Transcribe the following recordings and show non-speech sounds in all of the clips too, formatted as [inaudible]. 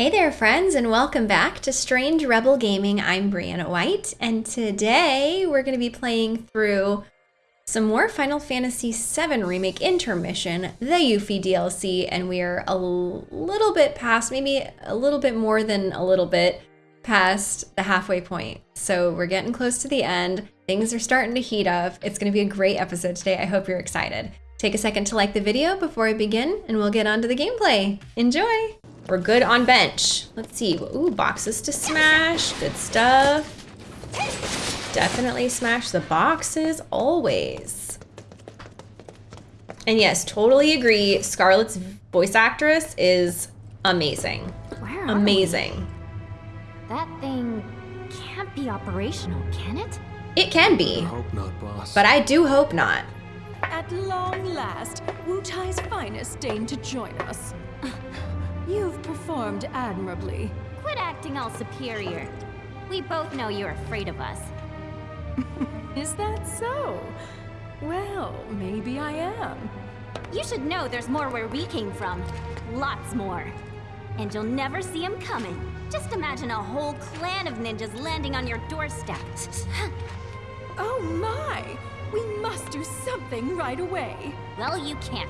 Hey there, friends, and welcome back to Strange Rebel Gaming. I'm Brianna White, and today we're going to be playing through some more Final Fantasy VII Remake Intermission, the Yuffie DLC, and we are a little bit past, maybe a little bit more than a little bit past the halfway point. So we're getting close to the end. Things are starting to heat up. It's going to be a great episode today. I hope you're excited. Take a second to like the video before I begin, and we'll get on to the gameplay. Enjoy! We're good on bench. Let's see. Ooh, boxes to smash. Good stuff. Definitely smash the boxes, always. And yes, totally agree. Scarlet's voice actress is amazing. Where amazing. That thing can't be operational, can it? It can be. I hope not, boss. But I do hope not. At long last, Wutai's finest deigned to join us. You've performed admirably. Quit acting all superior. We both know you're afraid of us. [laughs] Is that so? Well, maybe I am. You should know there's more where we came from. Lots more. And you'll never see them coming. Just imagine a whole clan of ninjas landing on your doorstep. [gasps] oh my! We must do something right away. Well, you can't.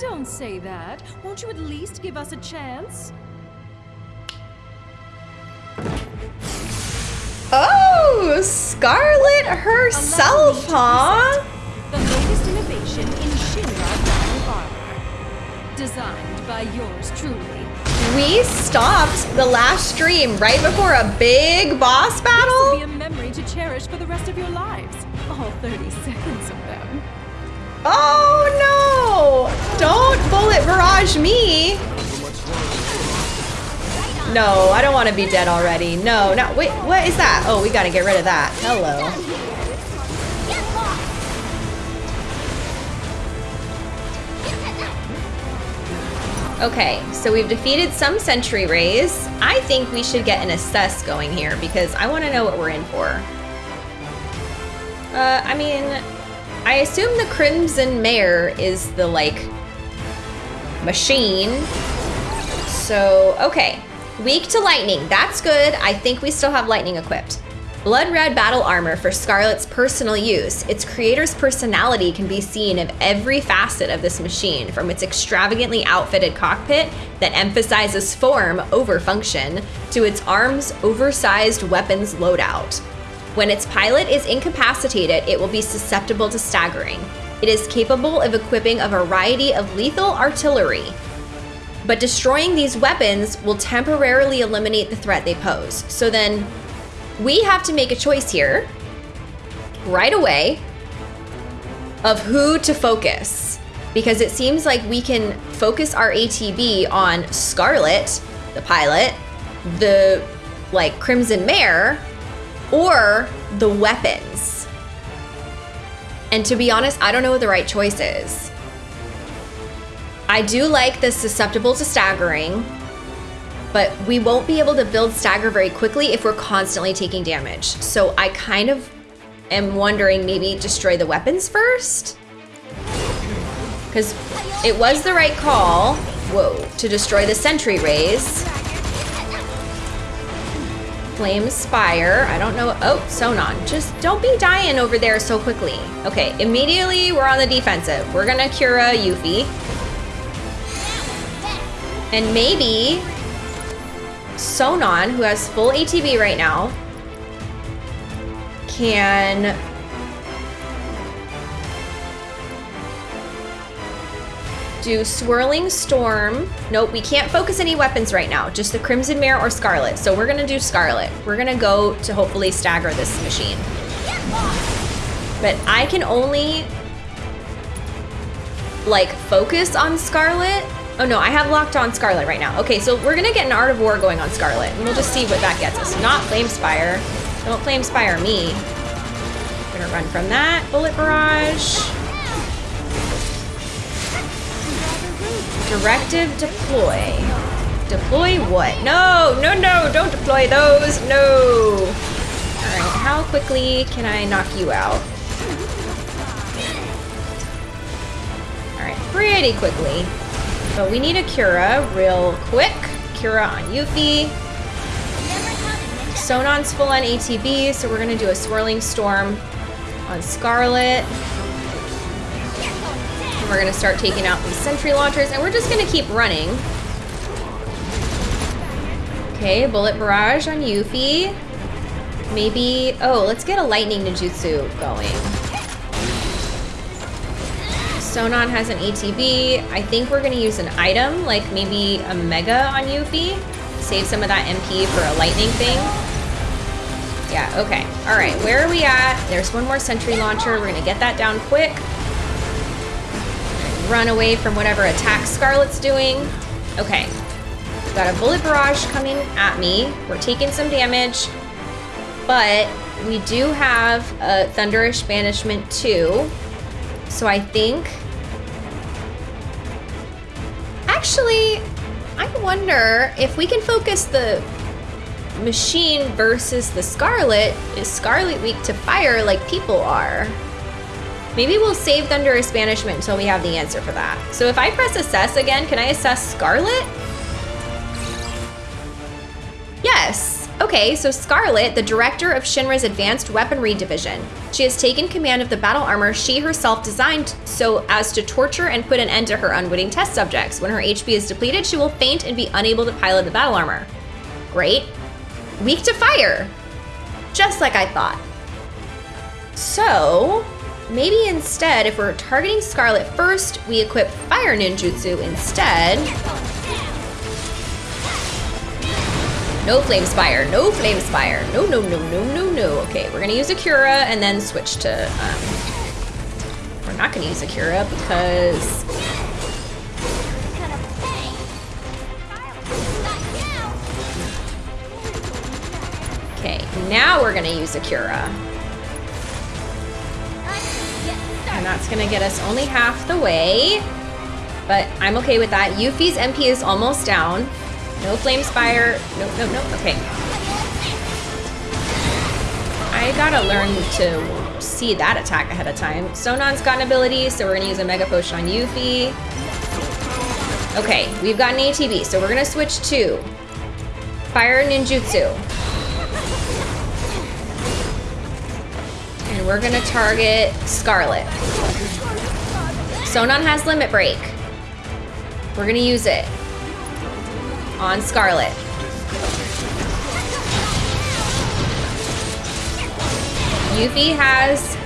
Don't say that. Won't you at least give us a chance? Oh, Scarlet herself, huh? The latest innovation in Shinra battle armor. Designed by yours truly. We stopped the last stream right before a big boss battle? This will be a memory to cherish for the rest of your lives. All 30 seconds of. Oh no! Don't bullet barrage me! No, I don't want to be dead already. No, no, wait, what is that? Oh, we gotta get rid of that. Hello. Okay, so we've defeated some sentry rays. I think we should get an assess going here because I want to know what we're in for. Uh, I mean, I assume the Crimson Mare is the, like, machine. So, okay. Weak to lightning. That's good. I think we still have lightning equipped. Blood Red Battle Armor for Scarlet's personal use. Its creator's personality can be seen of every facet of this machine, from its extravagantly outfitted cockpit that emphasizes form over function, to its arms' oversized weapons loadout. When its pilot is incapacitated, it will be susceptible to staggering. It is capable of equipping a variety of lethal artillery, but destroying these weapons will temporarily eliminate the threat they pose. So then we have to make a choice here right away of who to focus because it seems like we can focus our ATB on Scarlet, the pilot, the like Crimson Mare, or the weapons. And to be honest, I don't know what the right choice is. I do like the susceptible to staggering, but we won't be able to build stagger very quickly if we're constantly taking damage. So I kind of am wondering maybe destroy the weapons first? Because it was the right call, whoa, to destroy the sentry rays. Flame Spire. I don't know. Oh, Sonon. Just don't be dying over there so quickly. Okay, immediately we're on the defensive. We're gonna Cura uh, Yuffie. And maybe Sonon, who has full ATB right now, can do Swirling Storm. Nope, we can't focus any weapons right now, just the Crimson Mare or Scarlet. So we're gonna do Scarlet. We're gonna go to hopefully stagger this machine. But I can only like focus on Scarlet. Oh no, I have locked on Scarlet right now. Okay, so we're gonna get an Art of War going on Scarlet and we'll just see what that gets us. Not Flame Spire. Don't Flame Spire me. Gonna run from that. Bullet Barrage. Directive deploy. Deploy what? No, no, no, don't deploy those. No. All right, how quickly can I knock you out? All right, pretty quickly. But we need a Cura real quick. Cura on Yuffie. Sonon's full on ATB, so we're gonna do a Swirling Storm on Scarlet. We're gonna start taking out these Sentry Launchers, and we're just gonna keep running. Okay, Bullet Barrage on Yuffie. Maybe, oh, let's get a Lightning Ninjutsu going. Sonon has an ATB. I think we're gonna use an item, like maybe a Mega on Yuffie. Save some of that MP for a lightning thing. Yeah, okay. All right, where are we at? There's one more sentry launcher. We're gonna get that down quick. Run away from whatever attack Scarlet's doing. Okay. Got a bullet barrage coming at me. We're taking some damage, but we do have a Thunderous Banishment too. So I think... Actually, I wonder if we can focus the machine versus the Scarlet. Is Scarlet weak to fire like people are? Maybe we'll save Thunderous Banishment until we have the answer for that. So if I press assess again, can I assess Scarlet? Yes. Okay, so Scarlet, the director of Shinra's Advanced Weaponry Division. She has taken command of the battle armor she herself designed so as to torture and put an end to her unwitting test subjects. When her HP is depleted, she will faint and be unable to pilot the battle armor. Great. Weak to fire. Just like I thought. So, maybe instead, if we're targeting Scarlet first, we equip Fire Ninjutsu instead. No Flame Spire, no Flame Spire. No, no, no, no, no, no. Okay, we're gonna use Akira and then switch to, um, we're not gonna use Akira because Okay, now we're gonna use Akira. And that's gonna get us only half the way. But I'm okay with that. Yuffie's MP is almost down. No Flame Spire. No, no, no. Okay. I gotta learn to see that attack ahead of time. Sonon's got an ability, so we're gonna use a Mega Potion on Yuffie. Okay, we've got an ATB, so we're gonna switch to Fire Ninjutsu. And we're gonna target Scarlet. Sonon has Limit Break. We're gonna use it on Scarlet. Yuffie has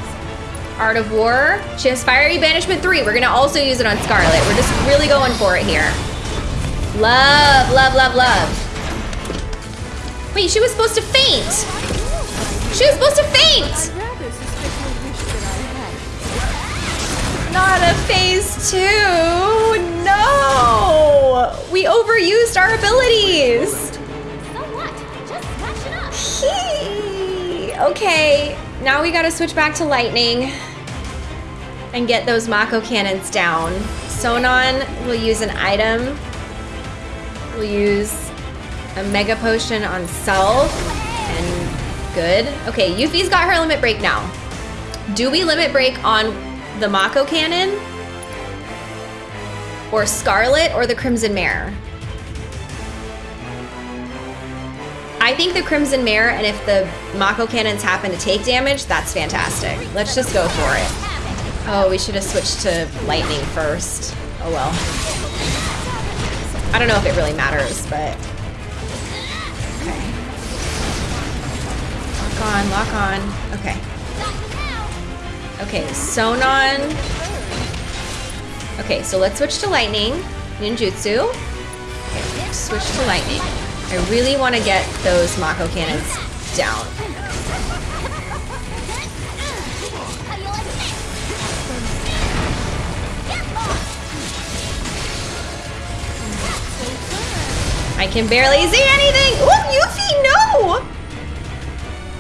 Art of War. She has Fiery Banishment 3. We're gonna also use it on Scarlet. We're just really going for it here. Love, love, love, love. Wait, she was supposed to faint. She was supposed to faint. Not a phase two. No. We overused our abilities. So what? Just scratch it up. Hee. Okay, now we gotta switch back to lightning and get those Mako cannons down. Sonon will use an item. We'll use a Mega Potion on Self. And good. Okay, Yuffie's got her limit break now. Do we limit break on the Mako cannon? Or Scarlet or the Crimson Mare? I think the Crimson Mare, and if the Mako cannons happen to take damage, that's fantastic. Let's just go for it. Oh, we should have switched to lightning first. Oh well. I don't know if it really matters, but... Okay. Lock on, lock on. Okay. Okay, Sonon. Okay, so let's switch to lightning. Ninjutsu. Okay, switch to lightning. I really want to get those Mako cannons down. I can barely see anything. Oh, Yuffie, no!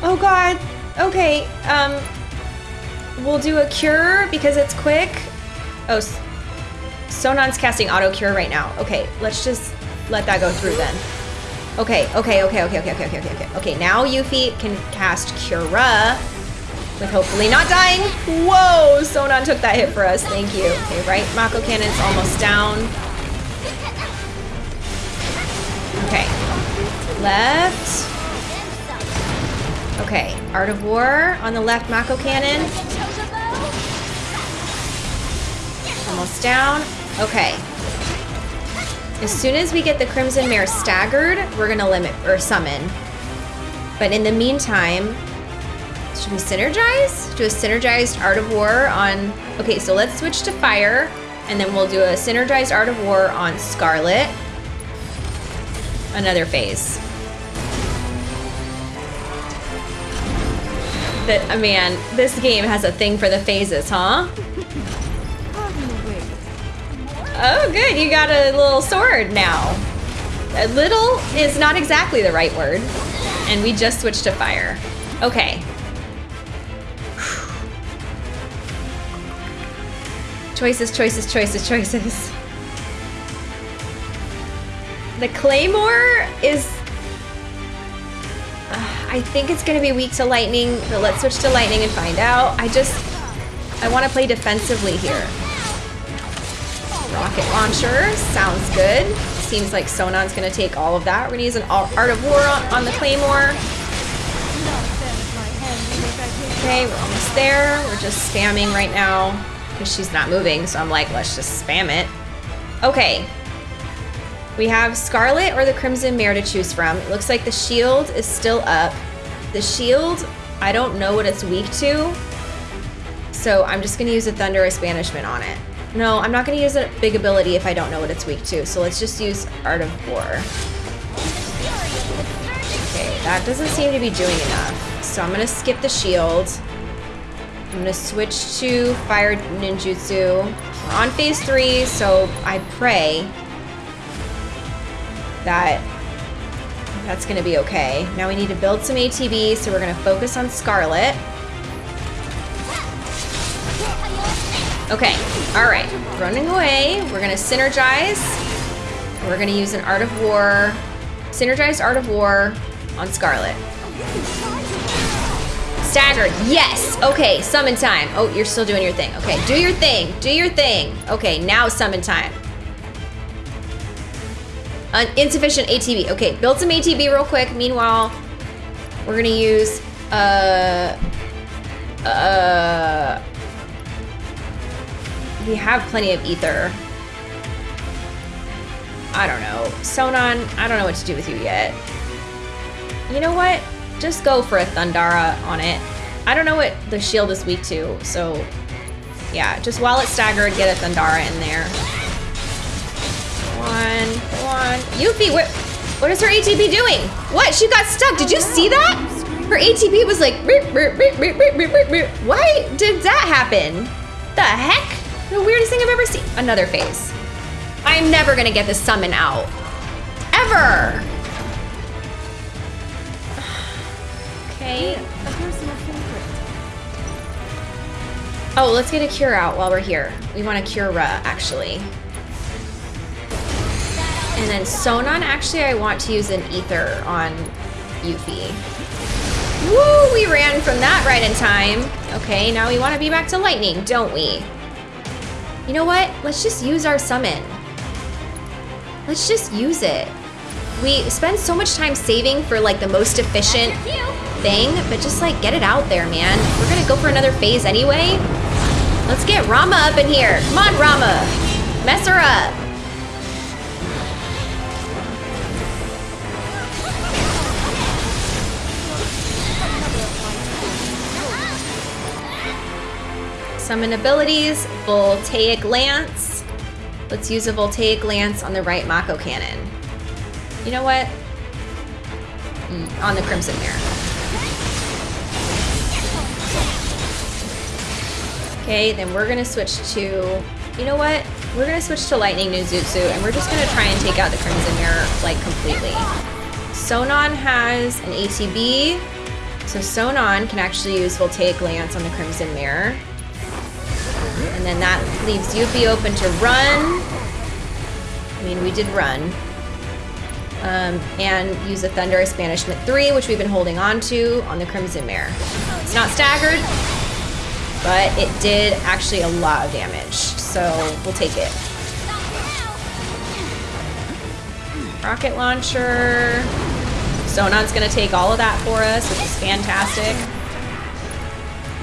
Oh god. Okay, um, we'll do a cure because it's quick. Oh, Sonon's casting auto cure right now. Okay, let's just let that go through then. Okay, okay, okay, okay, okay, okay, okay, okay, okay. Okay, now Yuffie can cast Cura with hopefully not dying. Whoa, Sonon took that hit for us. Thank you. Okay, right, Mako Cannon's almost down. Okay, left. Okay, Art of War on the left Mako Cannon. Almost down. Okay. As soon as we get the Crimson Mare staggered, we're gonna limit or summon. But in the meantime, should we synergize? Do a synergized Art of War on... Okay, so let's switch to Fire, and then we'll do a synergized Art of War on Scarlet. Another phase. That, uh, man, this game has a thing for the phases, huh? Oh, good, you got a little sword now. A little is not exactly the right word. And we just switched to fire. Okay. [sighs] Choices, choices, choices, choices. The Claymore is... Uh, I think it's going to be weak to lightning, but let's switch to lightning and find out. I just... I want to play defensively here. Rocket launcher, sounds good. Seems like Sonon's gonna take all of that. We're gonna use an Art of War on, on the Claymore. Okay, we're almost there. We're just spamming right now because she's not moving, so I'm like, let's just spam it. Okay. We have Scarlet or the Crimson Mare to choose from. It looks like the shield is still up. The shield, I don't know what it's weak to, so I'm just gonna use a Thunderous Banishment on it. No, I'm not going to use a big ability if I don't know what it's weak to, so let's just use Art of War. Okay, that doesn't seem to be doing enough. So I'm going to skip the shield. I'm going to switch to Fire Ninjutsu. We're on phase three, so I pray that that's going to be okay. Now we need to build some ATB, so we're going to focus on Scarlet. Okay, all right, running away. We're gonna synergize. We're gonna use an Art of War, synergized Art of War on Scarlet. Staggered, yes! Okay, summon time. Oh, you're still doing your thing. Okay, do your thing, do your thing. Okay, now summon time. Uh, insufficient ATB. Okay, build some ATB real quick. Meanwhile, we're gonna use, uh, uh, we have plenty of ether. I don't know. Sonon, I don't know what to do with you yet. You know what? Just go for a Thundara on it. I don't know what the shield is weak to, so yeah, just while it's staggered, get a Thundara in there. One, one. Yuffie, what, what is her ATB doing? What? She got stuck. Did you see that? Her ATB was like, why did that happen? The heck? The weirdest thing I've ever seen. Another phase. I'm never gonna get the summon out. Ever! [sighs] okay. Oh, let's get a cure out while we're here. We want a cure actually. And then Sonon, actually, I want to use an ether on Yuffie. Woo, we ran from that right in time. Okay, now we want to be back to lightning, don't we? You know what? Let's just use our summon. Let's just use it. We spend so much time saving for like the most efficient thing, but just like get it out there, man. We're gonna go for another phase anyway. Let's get Ramuh up in here. Come on, Ramuh. Mess her up. Summon abilities, Voltaic Lance. Let's use a Voltaic Lance on the right Mako Cannon. You know what? Mm, on the Crimson Mare. Okay, then we're gonna switch to, you know what? We're gonna switch to Lightning Ninjutsu and we're just gonna try and take out the Crimson Mare like completely. Sonon has an ATB, so Sonon can actually use Voltaic Lance on the Crimson Mare. And then that leaves Yuffie open to run. I mean, we did run. Um, and use a Thunderous Banishment 3, which we've been holding on to on the Crimson Mare. It's not staggered, but it did actually a lot of damage, so we'll take it. Rocket launcher. Sonon's gonna take all of that for us, which is fantastic.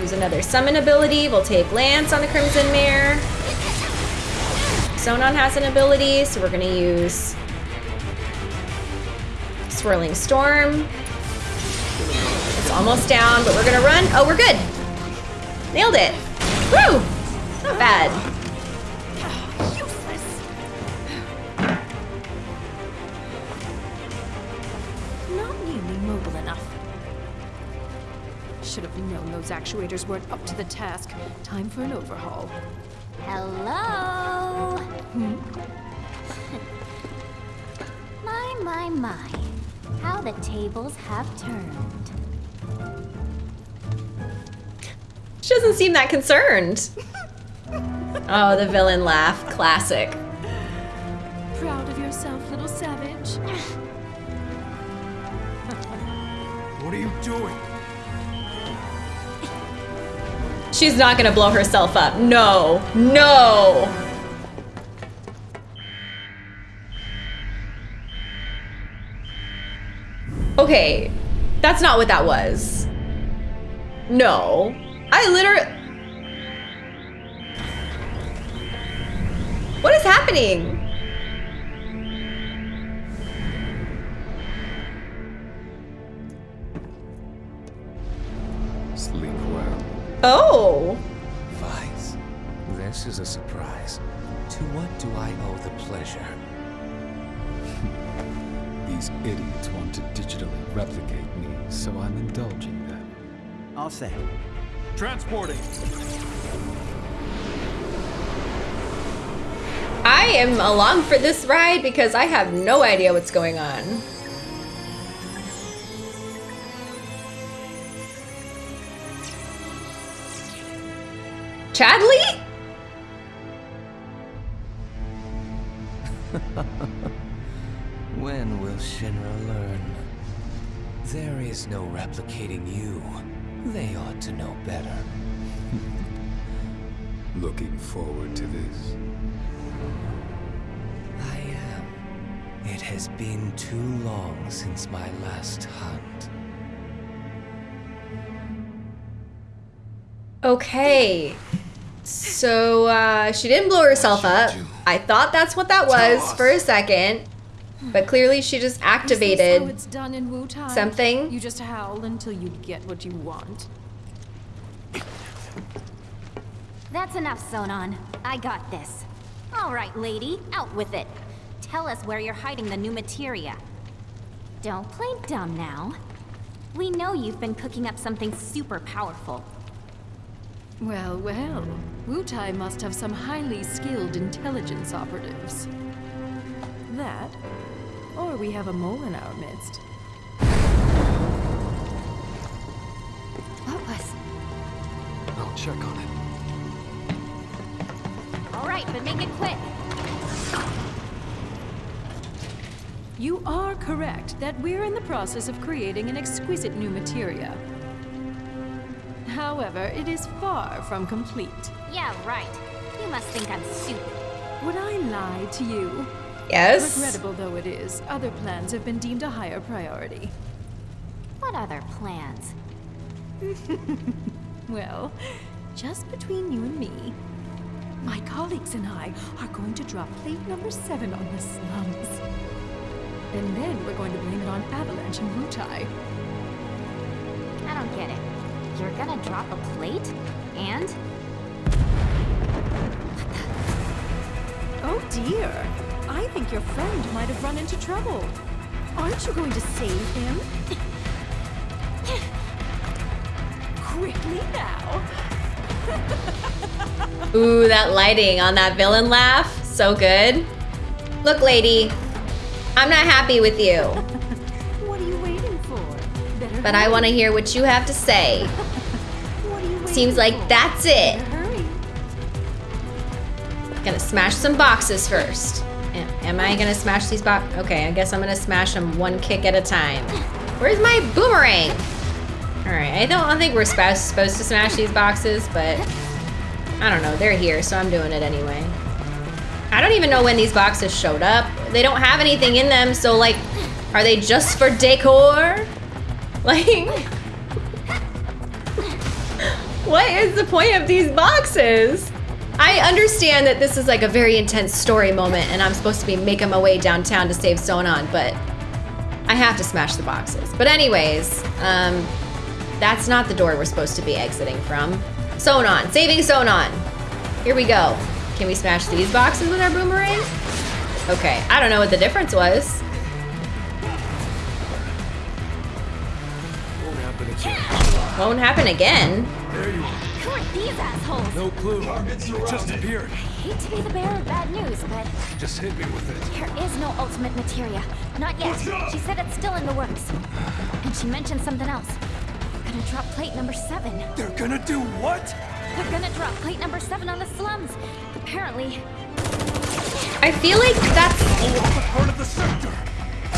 Use another summon ability. We'll take Lance on the Crimson Mare. Sonon has an ability, so we're gonna use Swirling Storm. It's almost down, but we're gonna run. Oh, we're good. Nailed it. Woo! Not bad. Should have known those actuators weren't up to the task. Time for an overhaul. Hello? Hmm? my, my, my. How the tables have turned. She doesn't seem that concerned. [laughs] Oh, the villain laugh. Classic. Proud of yourself, little savage? What are you doing? She's not gonna blow herself up. No. No. Okay. That's not what that was. No. I literally. What is happening? Oh. Weiss, this is a surprise. To what do I owe the pleasure? [laughs] These idiots want to digitally replicate me, so I'm indulging them. All set. Transporting. I am along for this ride because I have no idea what's going on. Chadley? [laughs] When will Shinra learn? There is no replicating you. They ought to know better. [laughs] Looking forward to this. I am. It has been too long since my last hunt. Okay. So uh, she didn't blow herself up. I thought that's what that was for a second. But clearly she just Is this how activated it's done in something. You just howl until you get what you want. That's enough, Sonon. I got this. All right, lady, out with it. Tell us where you're hiding the new materia. Don't play dumb now. We know you've been cooking up something super powerful. Well, well. Wutai must have some highly skilled intelligence operatives. That, or we have a mole in our midst. What was? I'll check on it. All right, but make it quick. You are correct that we're in the process of creating an exquisite new materia. However, it is far from complete. Yeah, right. You must think I'm stupid. Would I lie to you? Yes. Regrettable though it is, other plans have been deemed a higher priority. What other plans? [laughs] Well, just between you and me, my colleagues and I are going to drop plate number seven on the slums. And then we're going to blame it on Avalanche and Wutai. I don't get it. You're gonna drop a plate? And? Oh dear! I think your friend might have run into trouble. Aren't you going to save him? [coughs] Quickly now! [laughs] Ooh, that lighting on that villain laugh. So good. Look, lady. I'm not happy with you. [laughs] But I want to hear what you have to say. Seems like that's it. Gonna smash some boxes first. Am- I gonna smash these box? Okay, I guess I'm gonna smash them one kick at a time. Where's my boomerang? All right, I don't, I don't think we're supposed to smash these boxes, but I don't know. They're here, so I'm doing it anyway. I don't even know when these boxes showed up. They don't have anything in them, so like, Are they just for decor? Like, what is the point of these boxes? I understand that this is like a very intense story moment and I'm supposed to be making my way downtown to save Sonon, but I have to smash the boxes. But anyways, um, that's not the door we're supposed to be exiting from. Sonon, saving Sonon. Here we go. Can we smash these boxes with our boomerang? Okay, I don't know what the difference was. Won't happen again. There you are. Who are these assholes? No clue. It just appeared. I Hate to be the bearer of bad news, but Just hit me with it. there is no ultimate materia. Not yet. She said it's still in the works. And she mentioned something else. They're gonna drop plate number seven. They're gonna do what? They're gonna drop plate number seven on the slums. Apparently, I feel like that's All off a part of the sector.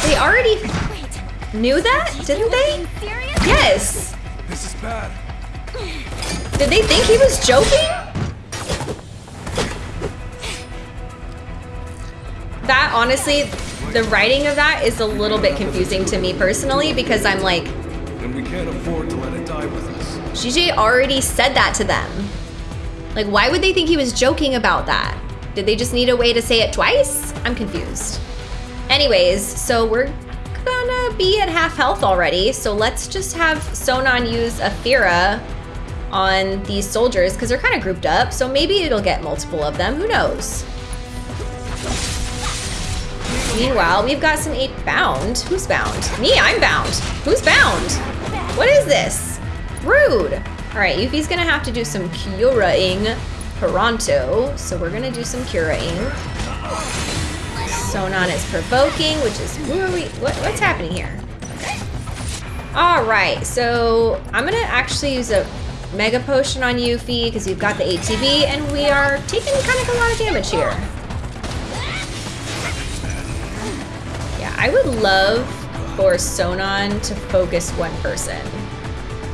they already wait. knew that, didn't they? Serious? Yes. This is bad. Did they think he was joking? That honestly, the writing of that is a little bit confusing to me personally because I'm like, And we can't afford to let it die with us. GJ already said that to them. Like, why would they think he was joking about that? Did they just need a way to say it twice? I'm confused. Anyways, so we're gonna be at half health already, so let's just have Sonon use Athera on these soldiers because they're kind of grouped up, so maybe it'll get multiple of them. Who knows? Meanwhile, we've got some eight bound. Who's bound? Me, I'm bound. Who's bound? What is this? Rude. All right, Yuffie's gonna have to do some curaing pronto, so we're gonna do some curaing. Sonon is provoking, which is who are we? What, what's happening here? All right, so I'm gonna actually use a mega potion on Yuffie because we've got the ATB and we are taking kind of a lot of damage here. Yeah, I would love for Sonon to focus one person.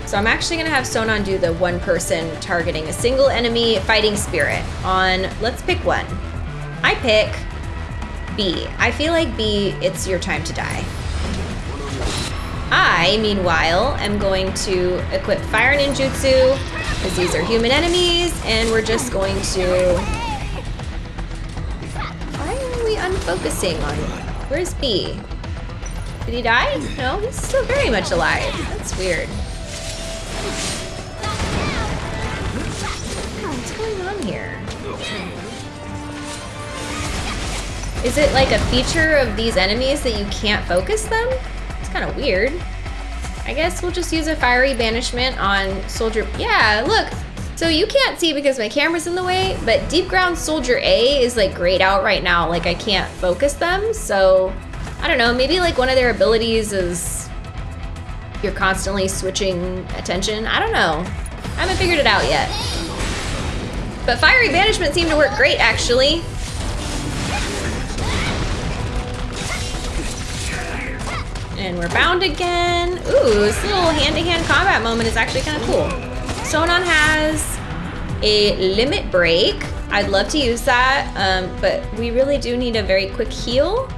So I'm actually gonna have Sonon do the one person targeting a single enemy fighting spirit on, let's pick one. I pick B. I feel like B, it's your time to die. I, meanwhile, am going to equip Fire Ninjutsu, because these are human enemies, and we're just going to... Why are we unfocusing on... Where's B? Did he die? No, he's still very much alive. That's weird. What's going on here? Is it like a feature of these enemies that you can't focus them? It's kind of weird. I guess we'll just use a fiery banishment on soldier. Yeah, look. So you can't see because my camera's in the way, but Deepground soldier A is like grayed out right now. Like I can't focus them. So I don't know. Maybe like one of their abilities is you're constantly switching attention. I don't know. I haven't figured it out yet. But fiery banishment seemed to work great actually. And we're bound again. Ooh, this little hand-to-hand combat moment is actually kind of cool. Sonon has a limit break. I'd love to use that, um, but we really do need a very quick heal.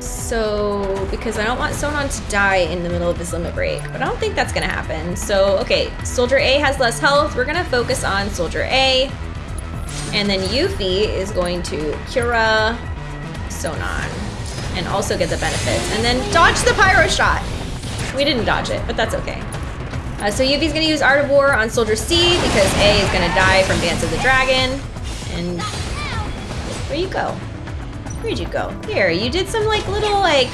So, because I don't want Sonon to die in the middle of his limit break, but I don't think that's gonna happen. So, okay, Soldier A has less health. We're gonna focus on Soldier A. And then Yuffie is going to Cura Sonon and also get the benefits. And then dodge the pyro shot. We didn't dodge it, but that's okay. Uh, so Yuffie's gonna use Art of War on Soldier C because A is gonna die from Dance of the Dragon. And where you go? Where'd you go? Here, you did some like little like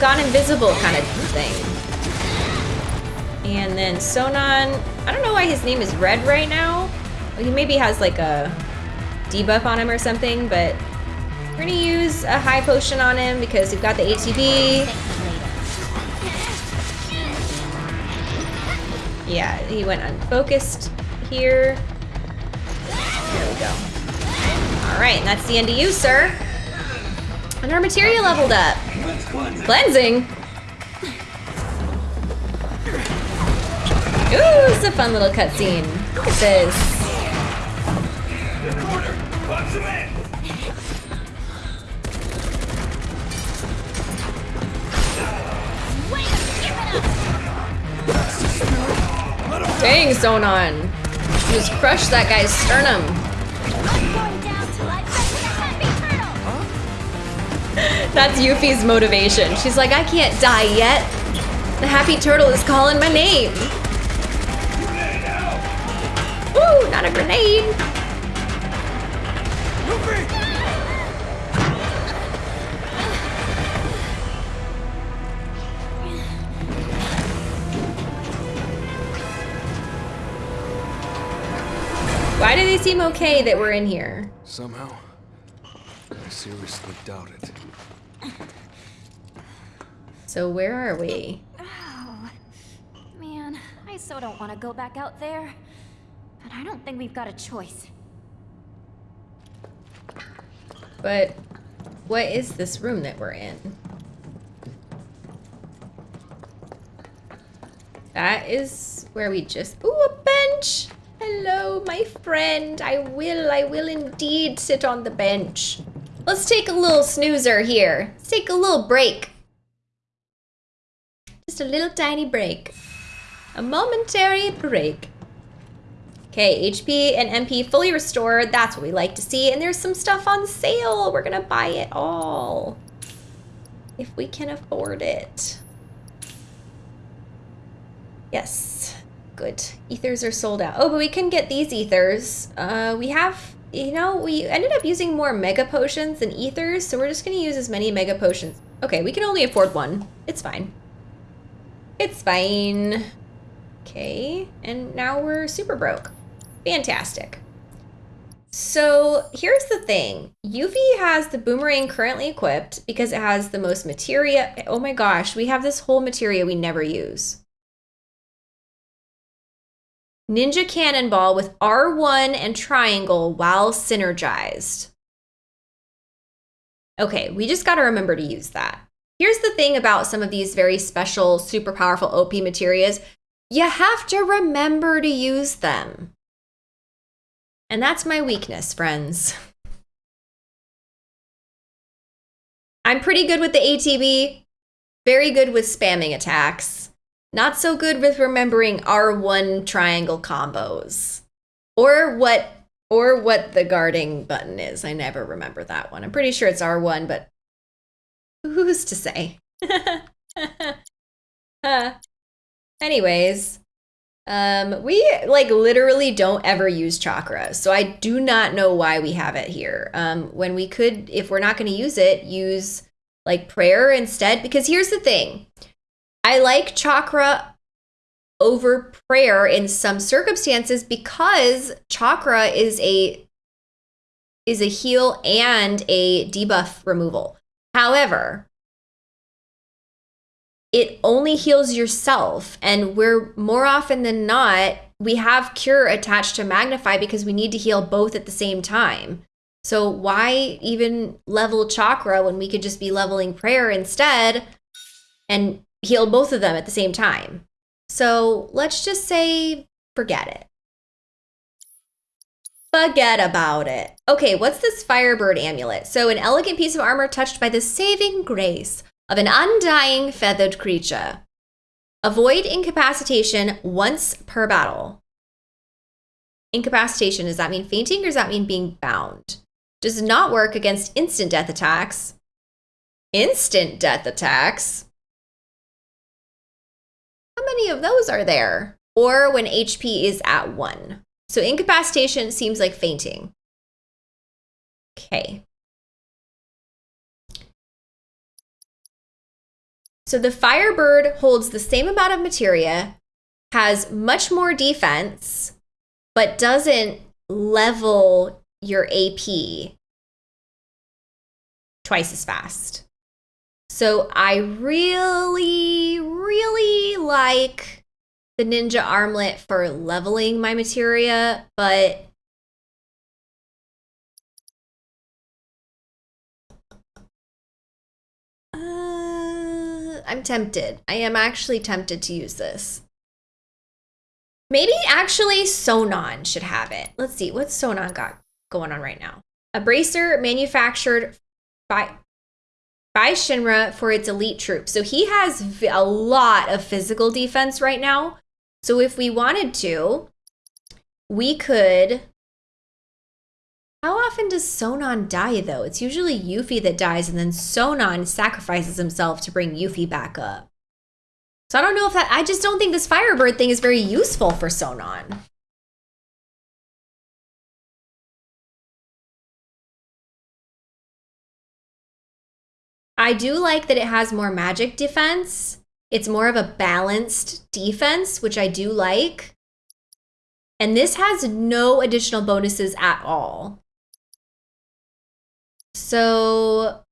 gone invisible kind of thing. And then Sonon, I don't know why his name is red right now. He maybe has like a debuff on him or something, but we're gonna use a high potion on him because we've got the ATB. Yeah, he went unfocused here. There we go. All right, and that's the end of you, sir. And our materia leveled up. Cleansing. Ooh, it's a fun little cutscene. Look at this. Dang, Sonon. Just crush that guy's sternum. [laughs] That's Yuffie's motivation. She's like, I can't die yet. The happy turtle is calling my name. Ooh, not a grenade. Why do they seem okay that we're in here? Somehow, I seriously doubt it. So where are we? Oh, man, I so don't want to go back out there. But I don't think we've got a choice. But what is this room that we're in? That is where we just... Ooh, a bench! Hello, my friend. I will, I will indeed sit on the bench. Let's take a little snoozer here. Let's take a little break. Just a little tiny break. A momentary break. Okay, HP and MP fully restored. That's what we like to see. And there's some stuff on sale. We're gonna buy it all. If we can afford it. Yes, good. Ethers are sold out. Oh, but we can get these ethers. Uh, we have, you know, we ended up using more mega potions than ethers. So we're just gonna use as many mega potions. Okay, we can only afford one. It's fine. It's fine. Okay, and now we're super broke. Fantastic. So here's the thing. Yuffie has the boomerang currently equipped because it has the most materia. Oh my gosh, we have this whole materia we never use. Ninja Cannonball with R1 and triangle while synergized. Okay, we just gotta remember to use that. Here's the thing about some of these very special, super powerful OP materials. You have to remember to use them. And that's my weakness, friends. I'm pretty good with the ATB, very good with spamming attacks, not so good with remembering R1 triangle combos. Or what or what the guarding button is. I never remember that one. I'm pretty sure it's R1, but who's to say? uh, [laughs] anyways, um, we like literally don't ever use chakra, so I do not know why we have it here. Um, when we could, if we're not going to use it, use like prayer instead. Because here's the thing, I like chakra over prayer in some circumstances because chakra is a is a heal and a debuff removal. However, it only heals yourself. And we're more often than not, we have cure attached to magnify because we need to heal both at the same time. So why even level chakra when we could just be leveling prayer instead and heal both of them at the same time? So let's just say forget it. Forget about it. Okay, what's this Firebird amulet? So an elegant piece of armor touched by the saving grace of an undying feathered creature. Avoid incapacitation once per battle. Incapacitation, does that mean fainting or does that mean being bound? Does not work against instant death attacks. Instant death attacks? How many of those are there? Or when HP is at one. So incapacitation seems like fainting. Okay. So the Firebird holds the same amount of materia, has much more defense, but doesn't level your AP twice as fast. So I really, really like the Ninja Armlet for leveling my materia, but uh, I'm tempted. I am actually tempted to use this. Maybe actually Sonon should have it. Let's see, what's Sonon got going on right now? A bracer manufactured by by Shinra for its elite troops. So he has a lot of physical defense right now. So if we wanted to, we could. How often does Sonon die though? It's usually Yuffie that dies, and then Sonon sacrifices himself to bring Yuffie back up. So I don't know if that. I just don't think this Firebird thing is very useful for Sonon. I do like that it has more magic defense. It's more of a balanced defense, which I do like. And this has no additional bonuses at all. So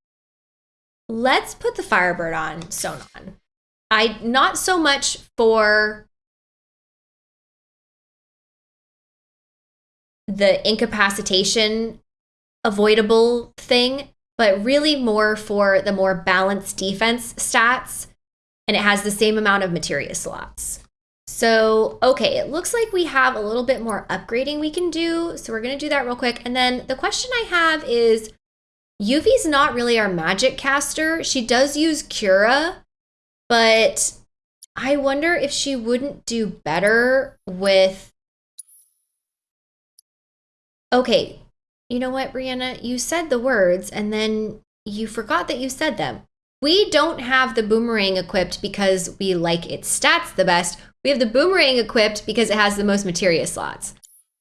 let's put the Firebird on Sonon. I not so much for the incapacitation avoidable thing, but really more for the more balanced defense stats. And it has the same amount of materia slots. So, okay, it looks like we have a little bit more upgrading we can do. So we're to do that real quick. And then the question I have is, Yuffie's not really our magic caster. She does use Cura, but I wonder if she wouldn't do better with... Okay, you know what, Brianna? You said the words and then you forgot that you said them. We don't have the boomerang equipped because we like its stats the best. We have the boomerang equipped because it has the most materia slots.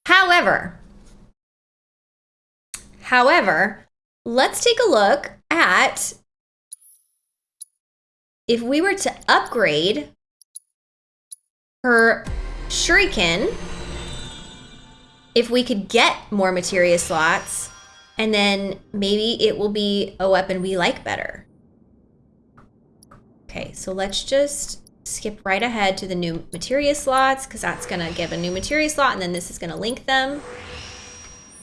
However, however, let's take a look at if we were to upgrade her shuriken if we could get more materia slots, and then maybe it will be a weapon we like better. Okay, so let's just skip right ahead to the new materia slots because that's going to give a new materia slot and then this is going to link them.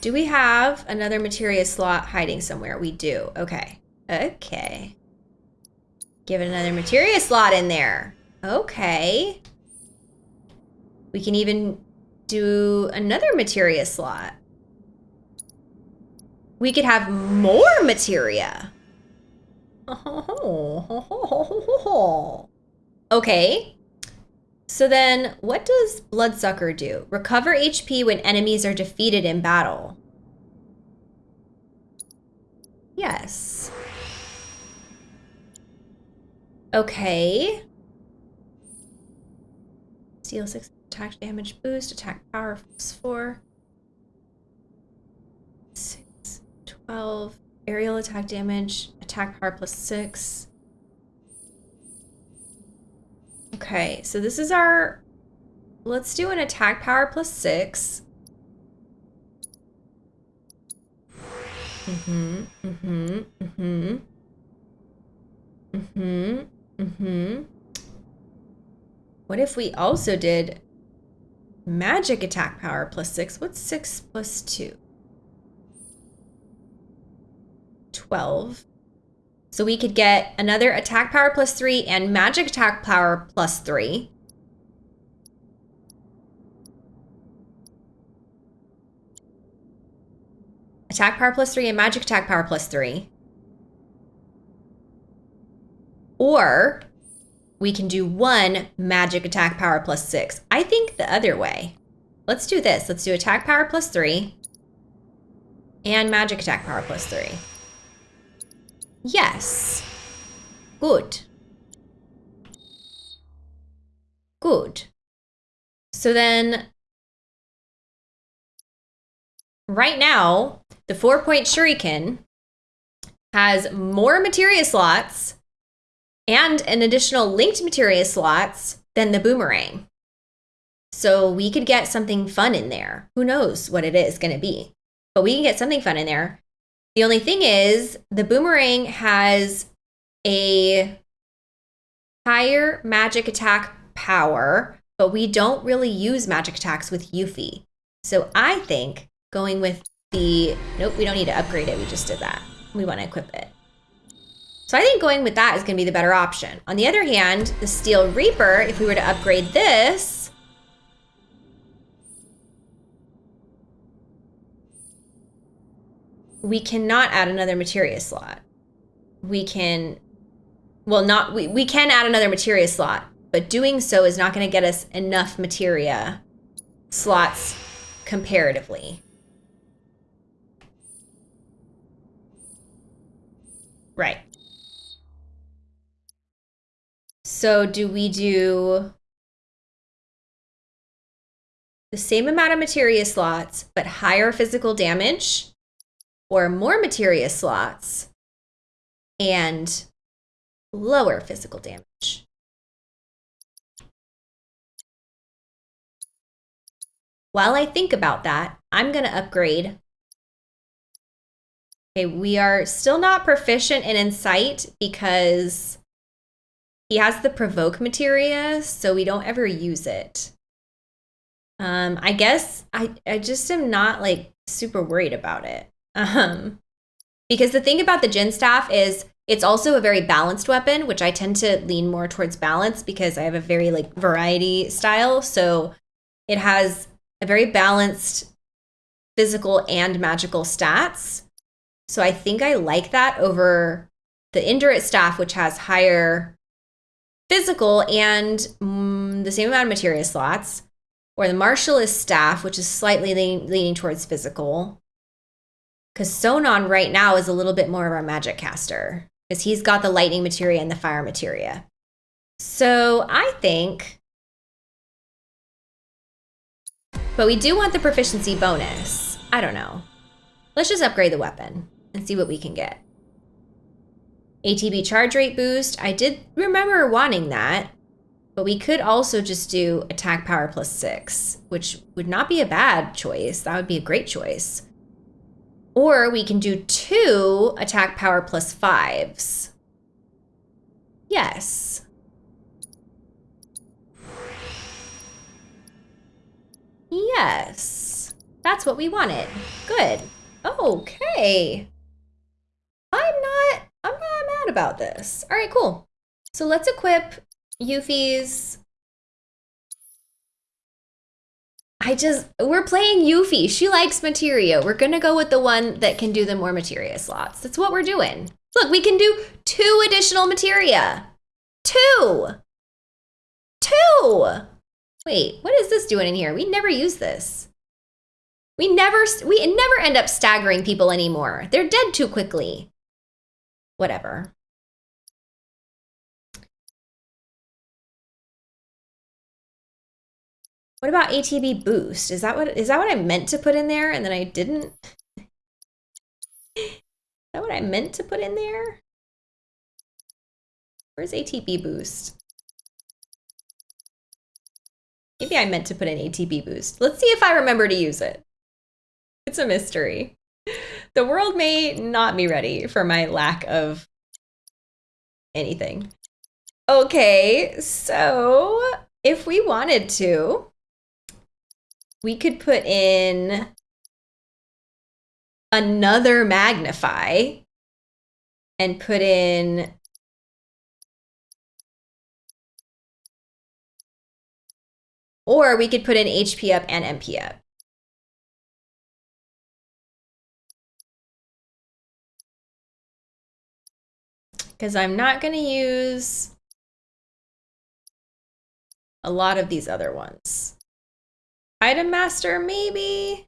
Do we have another materia slot hiding somewhere? We do. Okay. Okay. Give it another materia slot in there. Okay. We can even do another materia slot. We could have more materia. [laughs] Okay. So then, what does Bloodsucker do? Recover HP when enemies are defeated in battle. Yes. Okay. Steal 6 attack damage boost, attack power plus 4. 6, 12. Aerial attack damage, attack power plus 6. Okay, so this is our... Let's do an attack power plus 6. Mm-hmm, mm-hmm, mm-hmm. Mm-hmm, mm-hmm. What if we also did magic attack power plus 6? What's 6 plus 2? 12. So we could get another attack power plus 3 and magic attack power plus 3. Attack power plus 3 and magic attack power plus 3. Or we can do one magic attack power plus 6. I think the other way. Let's do this. Let's do attack power plus 3 and magic attack power plus 3. Yes. Good. Good. So then, right now, the four-point shuriken has more materia slots and an additional linked materia slots than the boomerang. So we could get something fun in there. Who knows what it is going to be, but we can get something fun in there. The only thing is, the boomerang has a higher magic attack power, but we don't really use magic attacks with Yuffie. So I think going with the, nope, we don't need to upgrade it. We just did that. We want to equip it. So I think going with that is going to be the better option. On the other hand, the Steel Reaper, if we were to upgrade this, we cannot add another materia slot. We can, well, not, we, we can add another materia slot, but doing so is not going to get us enough materia slots comparatively. Right. So do we do the same amount of materia slots, but higher physical damage, or more materia slots and lower physical damage? While I think about that, I'm going to upgrade. Okay, we are still not proficient in Incite because he has the provoke materia, so we don't ever use it. Um, I guess I, I just am not like super worried about it. Um, because the thing about the Djinn Staff is it's also a very balanced weapon, which I tend to lean more towards balance because I have a very like variety style. So it has a very balanced physical and magical stats. So I think I like that over the Indurate staff, which has higher physical and mm, the same amount of materia slots, or the Martialist staff, which is slightly leaning, leaning towards physical. Because Sonon right now is a little bit more of our magic caster, because he's got the lightning materia and the fire materia. So I think. But we do want the proficiency bonus. I don't know. Let's just upgrade the weapon and see what we can get. ATB charge rate boost. I did remember wanting that, but we could also just do attack power plus six, which would not be a bad choice. That would be a great choice. Or we can do two attack power plus fives. Yes. Yes. That's what we wanted. Good. Okay. I'm not I'm not about this. All right, cool. So let's equip Yuffie's I just we're playing Yuffie. She likes materia. We're gonna go with the one that can do the more materia slots. That's what we're doing. Look, we can do two additional materia. Two. Two. Wait, what is this doing in here? We never use this. We never we never end up staggering people anymore. They're dead too quickly. Whatever. What about ATB boost? Is that what is that what I meant to put in there and then I didn't? is that what I meant to put in there? Where's ATB boost? Maybe I meant to put in ATB boost. Let's see if I remember to use it. It's a mystery. The world may not be ready for my lack of anything. Okay, so if we wanted to, we could put in another magnify and put in or we could put in HP up and MP up. Because I'm not going to use a lot of these other ones. Item Master, maybe?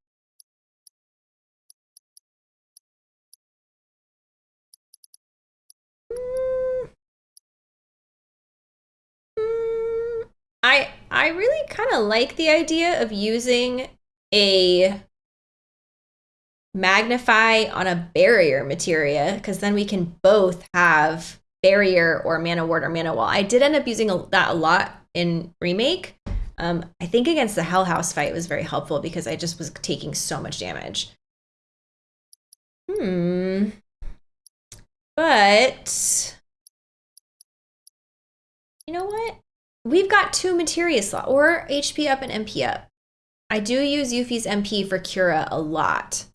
Mm. Mm. I I really kind of like the idea of using a magnify on a barrier materia because then we can both have barrier or mana ward or mana wall. I did end up using a, that a lot in remake um, I think against the Hell House fight was very helpful because I just was taking so much damage. Hmm. But you know what? We've got two materia slot or HP up and MP up. I do use Yuffie's MP for Cura a lot.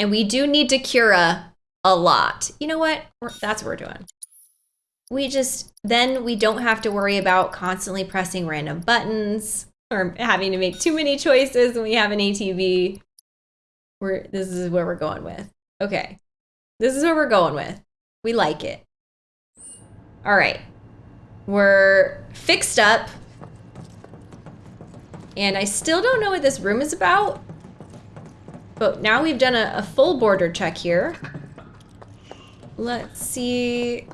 And we do need to Cura a lot. You know what? That's what we're doing we just then we don't have to worry about constantly pressing random buttons or having to make too many choices when we have an ATB. We're this is where we're going with. Okay. This is where we're going with. We like it. All right. We're fixed up. And I still don't know what this room is about. But now we've done a, a full border check here. [laughs] Let's see.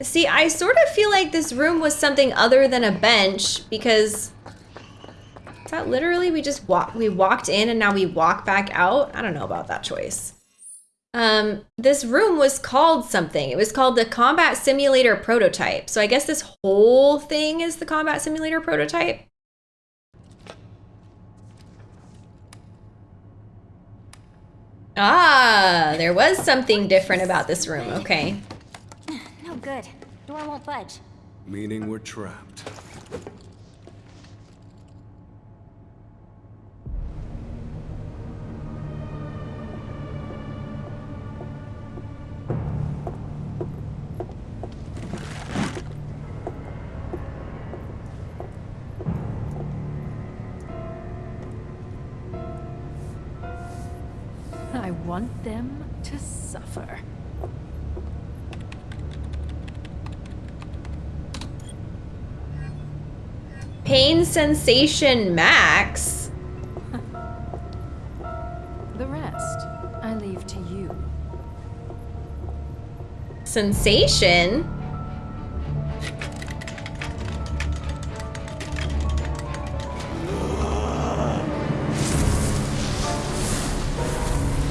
See, I sort of feel like this room was something other than a bench because is that literally we just walk we walked in and now we walk back out? I don't know about that choice. Um, this room was called something. It was called the Combat Simulator Prototype. So I guess this whole thing is the Combat Simulator Prototype. Ah, there was something different about this room. Okay. No good. Door won't budge. Meaning we're trapped. Pain sensation max. The rest, I leave to you. Sensation?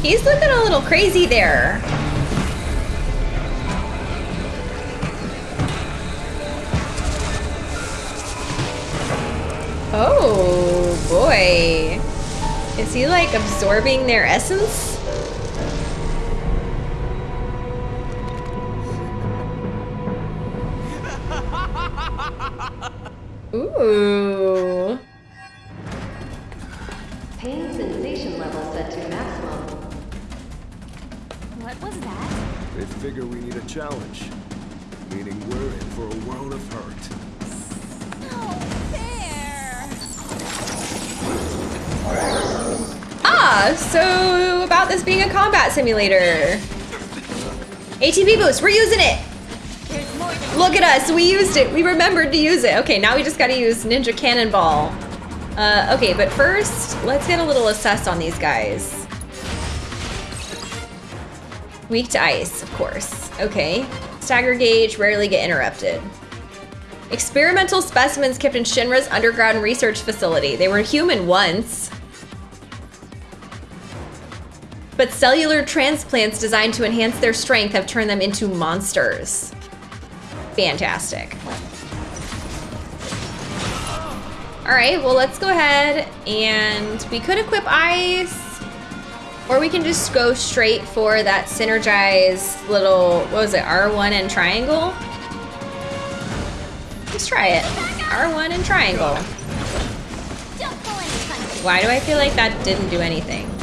He's looking a little crazy there. He like absorbing their essence? [laughs] Ooh. Simulator. ATB boost, we're using it. Look at us, we used it. We remembered to use it. Okay, now we just gotta use Ninja Cannonball. Uh, okay, but first, let's get a little assess on these guys. Weak to ice, of course. Okay. Stagger gauge, rarely get interrupted. Experimental specimens kept in Shinra's underground research facility. They were human once. But cellular transplants designed to enhance their strength have turned them into monsters. Fantastic. All right, well, let's go ahead and we could equip ice or we can just go straight for that synergized little, what was it, R1 and triangle? Let's try it. R1 and triangle. Why do I feel like that didn't do anything?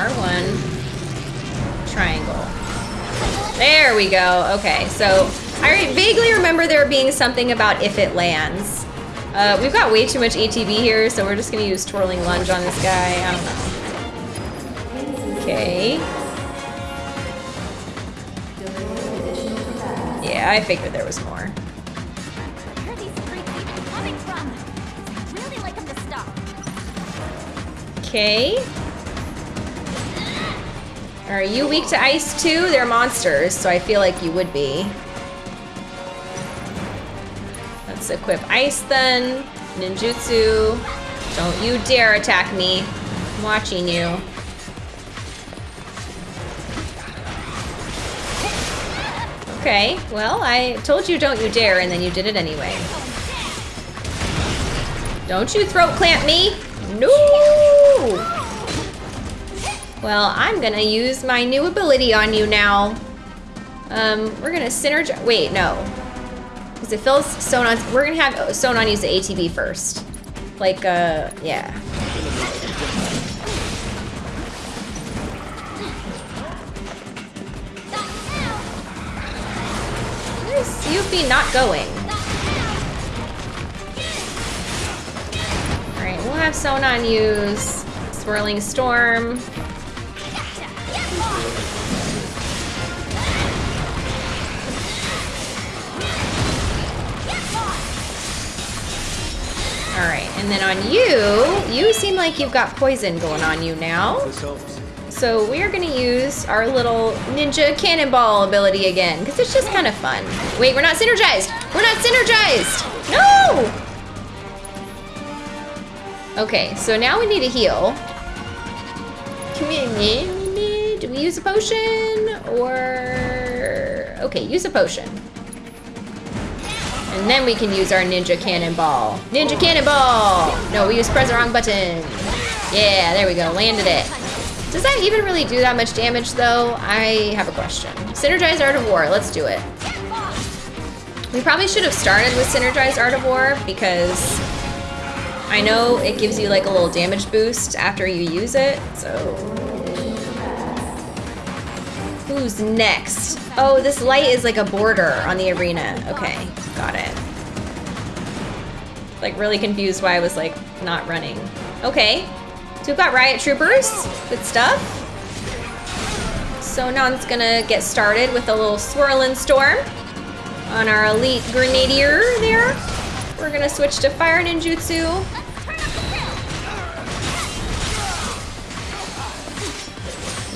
R1, triangle. There we go. Okay, so I vaguely remember there being something about if it lands. Uh, we've got way too much ATB here, so we're just gonna use twirling lunge on this guy. I don't know. Okay. Yeah, I figured there was more. Where Are you weak to ice too? They're monsters, so I feel like you would be. Let's equip ice then. Ninjutsu. Don't you dare attack me. I'm watching you. Okay, well, I told you don't you dare, and then you did it anyway. Don't you throat clamp me! No! Well, I'm gonna use my new ability on you now. Um, we're gonna synergize. Wait, no. Because it fills Sonon. We're gonna have Sonon use the ATB first. Like, uh, yeah. Where's Yuffie not going? Alright, we'll have Sonon use Swirling Storm. Alright, and then on you, you seem like you've got poison going on you now. So we're gonna use our little ninja cannonball ability again, because it's just kind of fun. Wait, we're not synergized! We're not synergized! No! Okay, so now we need a heal. Come in, do we use a potion? Or... Okay, use a potion. And then we can use our ninja cannonball. Ninja cannonball! No, we used press the wrong button. Yeah, there we go, landed it. Does that even really do that much damage though? I have a question. Synergize Art of War, let's do it. We probably should have started with Synergize Art of War because I know it gives you like a little damage boost after you use it, so. Who's next? Oh, this light is like a border on the arena. Okay, got it. Like really confused why I was like not running. Okay, so we've got Riot Troopers, good stuff. Sonon's gonna get started with a little swirling storm on our elite grenadier there. We're gonna switch to fire ninjutsu.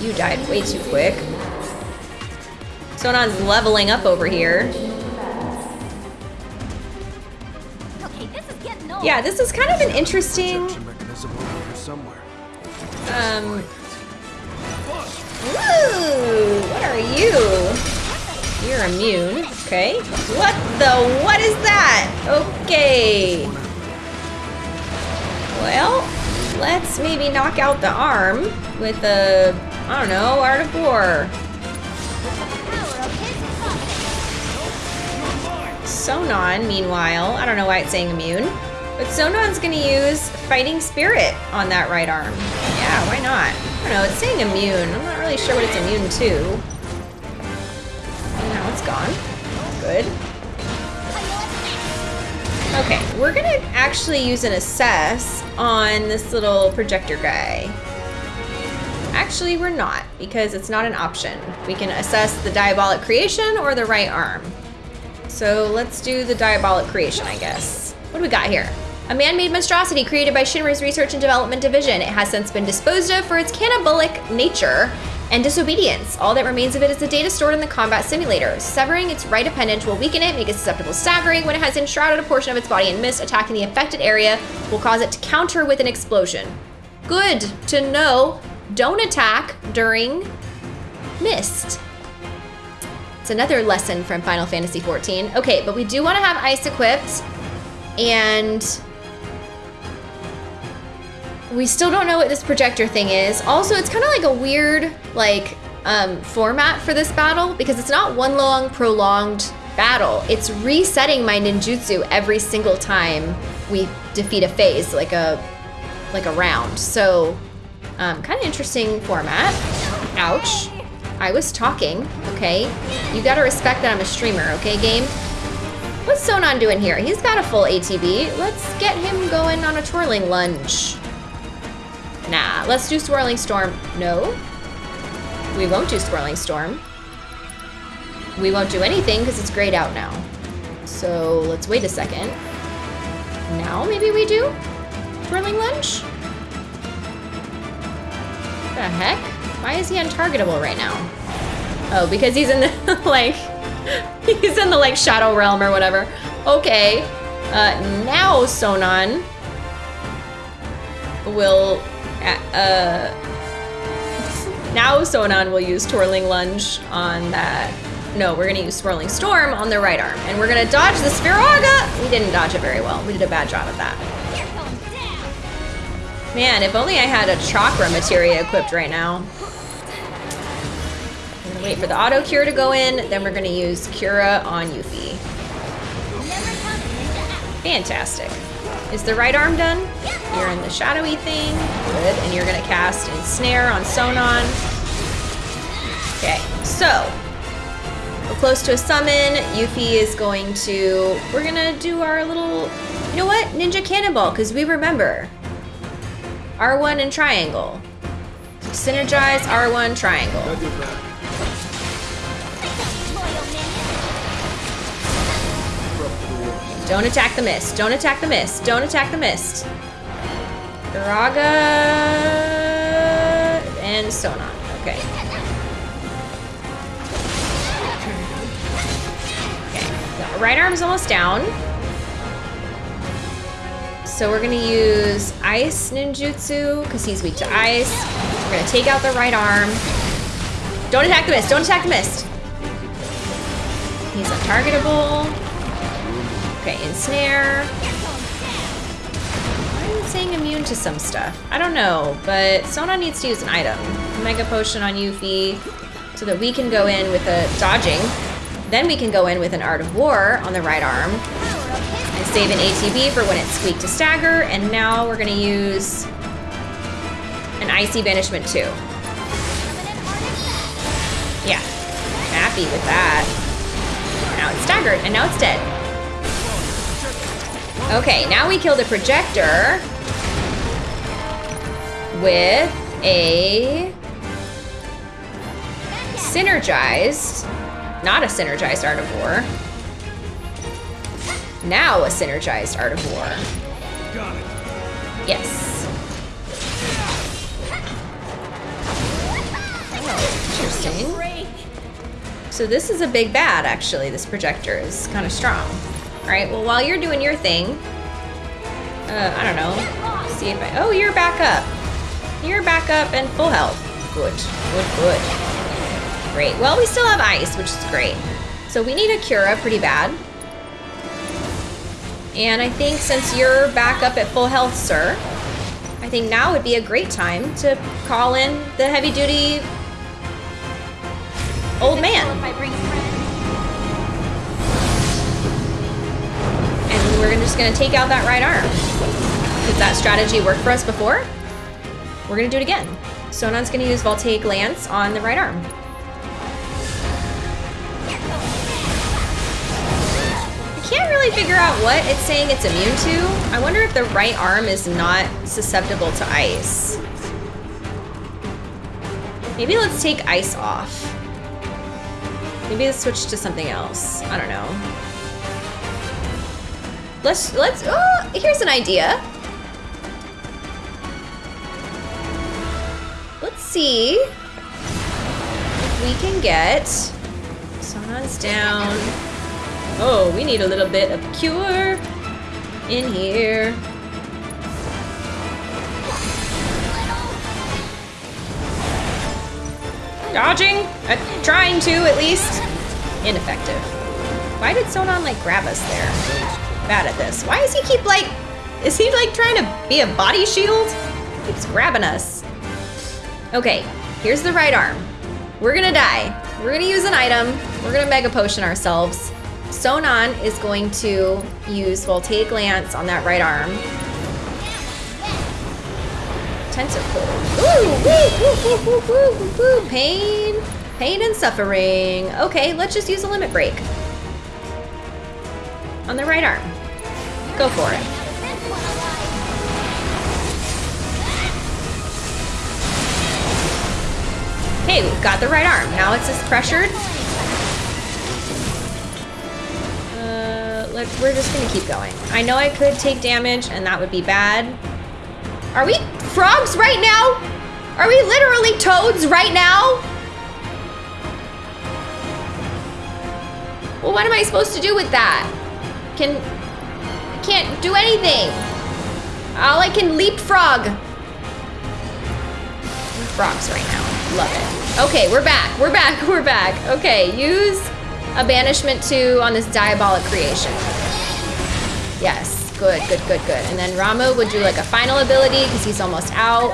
You died way too quick. Sonon's leveling up over here. Okay, this is getting old. Yeah, this is kind of an interesting mechanism over here somewhere. Um. Ooh, what are you? You're immune. Okay. What the? What is that? Okay. Well, let's maybe knock out the arm with a, I don't know, Art of War. Sonon, meanwhile, I don't know why it's saying immune, but Sonon's gonna use Fighting Spirit on that right arm. Yeah, why not? I don't know, it's saying immune. I'm not really sure what it's immune to. Now it's gone. Good. Okay, we're gonna actually use an assess on this little projector guy. Actually, we're not, because it's not an option. We can assess the diabolic creation or the right arm. So let's do the diabolic creation, I guess. What do we got here? A man-made monstrosity created by Shinra's Research and Development Division. It has since been disposed of for its cannibalic nature and disobedience. All that remains of it is the data stored in the combat simulator. Severing its right appendage will weaken it, make it susceptible to staggering. When it has enshrouded a portion of its body in mist, attacking the affected area will cause it to counter with an explosion. Good to know. Don't attack during mist. It's another lesson from Final Fantasy XIV. Okay, but we do want to have ice equipped, and we still don't know what this projector thing is. Also, it's kind of like a weird, like, um, format for this battle because it's not one long, prolonged battle. It's resetting my ninjutsu every single time we defeat a phase, like a, like a round. So, um, kind of interesting format. Ouch. I was talking, okay? You gotta respect that I'm a streamer, okay, game? What's Sonon doing here? He's got a full ATB. Let's get him going on a twirling lunge. Nah, let's do swirling storm. No, we won't do swirling storm. We won't do anything because it's grayed out now. So let's wait a second. Now maybe we do twirling lunge? The heck? Why is he untargetable right now? Oh, because he's in the, [laughs] like, he's in the, like, shadow realm or whatever. Okay. Uh, now Sonon will, uh, uh, now Sonon will use Twirling Lunge on that. No, we're gonna use Swirling Storm on the right arm. And we're gonna dodge the Spheroga! We didn't dodge it very well. We did a bad job of that. You're going down. Man, if only I had a chakra materia equipped right now. Wait for the auto cure to go in, then we're gonna use Cura on Yuffie. Fantastic. Is the right arm done? You're in the shadowy thing. Good. And you're gonna cast Ensnare on Sonon. Okay, so we're close to a summon. Yuffie is going to. We're gonna do our little. You know what? Ninja Cannonball, because we remember. R1 and triangle. Synergize R1 triangle. Don't attack the mist. Don't attack the mist. Don't attack the mist. Raga and Sonon. Okay. Okay. Right arm's almost down. So we're gonna use Ice Ninjutsu because he's weak to ice. We're gonna take out the right arm. Don't attack the mist. Don't attack the mist. He's untargetable. Okay, ensnare. You saying immune to some stuff? I don't know, but Sonon needs to use an item. Mega Potion on Yuffie so that we can go in with a dodging. Then we can go in with an Art of War on the right arm and save an ATB for when it's weak to stagger. And now we're gonna use an Icy Banishment too. Yeah, happy with that. Now it's staggered, and now it's dead. Okay, now we kill the projector with a synergized, not a synergized Art of War. Now a synergized Art of War. Yes. Oh, interesting. So this is a big bad, actually. This projector is kind of strong. All right, well, while you're doing your thing, uh, I don't know, see if I, oh, you're back up. You're back up and full health. Good, good, good. Great, well, we still have ice, which is great. So we need a Cura pretty bad. And I think since you're back up at full health, sir, I think now would be a great time to call in the heavy duty old man. We're just gonna take out that right arm. Did that strategy work for us before? We're gonna do it again. Sonon's gonna use Voltaic Lance on the right arm. I can't really figure out what it's saying it's immune to. I wonder if the right arm is not susceptible to ice. Maybe let's take ice off. Maybe let's switch to something else. I don't know. Let's, let's, oh, here's an idea. Let's see if we can get, Sonon's down. Oh, we need a little bit of cure in here. Dodging? Uh, trying to, at least. Ineffective. Why did Sonon, like, grab us there? Bad at this. Why does he keep, like... Is he, like, trying to be a body shield? Keeps grabbing us. Okay, here's the right arm. We're gonna die. We're gonna use an item. We're gonna Mega Potion ourselves. Sonon is going to use Voltaic Lance on that right arm. Tentacle. Ooh, woo, woo, woo, woo, woo, woo, woo. Pain, pain and suffering. Okay, let's just use a limit break. On the right arm. Go for it. Hey, we've got the right arm. Now it's just pressured. Uh, let, we're just gonna keep going. I know I could take damage and that would be bad. Are we frogs right now? Are we literally toads right now? Well, what am I supposed to do with that? Can, can't do anything. All I can leapfrog. Frogs right now. Love it. Okay, we're back. We're back. [laughs] We're back. Okay, use a banishment two on this diabolic creation. Yes. Good, good, good, good. And then Ramuh would do like a final ability because he's almost out.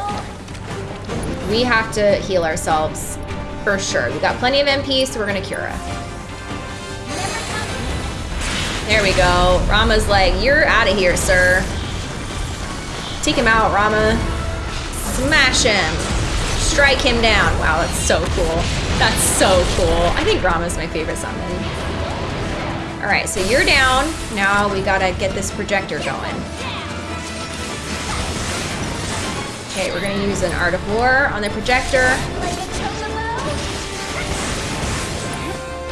We have to heal ourselves for sure. We got plenty of MP, so we're gonna Cura. There we go. Ramuh's like, you're out of here, sir. Take him out, Rama. Smash him. Strike him down. Wow, that's so cool. That's so cool. I think Ramuh's my favorite summon. All right, so you're down. Now we gotta get this projector going. Okay, we're gonna use an Art of War on the projector.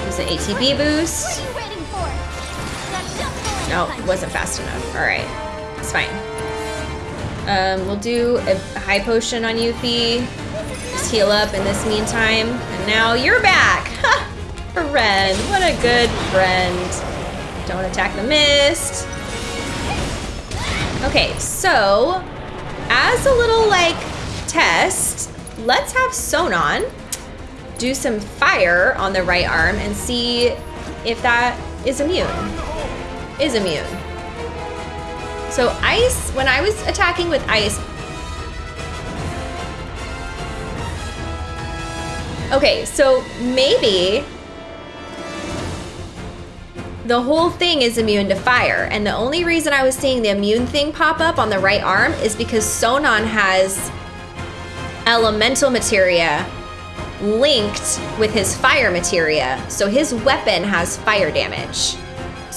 Use an ATB boost. No, it wasn't fast enough. All right, it's fine. Um, we'll do a high potion on Yuffie. Just heal up in this meantime. And now you're back. [laughs] Ha! Friend, what a good friend. Don't attack the mist. Okay, so as a little like test, let's have Sonon do some fire on the right arm and see if that is immune. Is immune. So ice, when I was attacking with ice. Okay, so maybe the whole thing is immune to fire. And the only reason I was seeing the immune thing pop up on the right arm is because Sonon has elemental materia linked with his fire materia. So his weapon has fire damage.